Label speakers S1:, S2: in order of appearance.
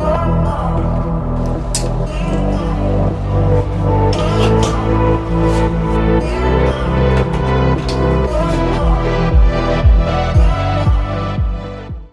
S1: Oh, oh,